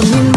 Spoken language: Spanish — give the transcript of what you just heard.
Con